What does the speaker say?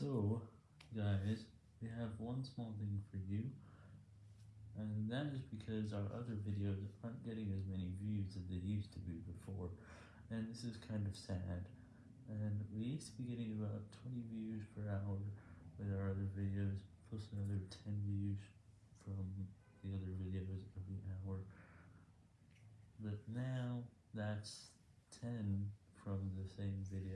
So, guys, we have one small thing for you, and that is because our other videos aren't getting as many views as they used to be before, and this is kind of sad, and we used to be getting about 20 views per hour with our other videos, plus another 10 views from the other videos every hour, but now that's 10 from the same video,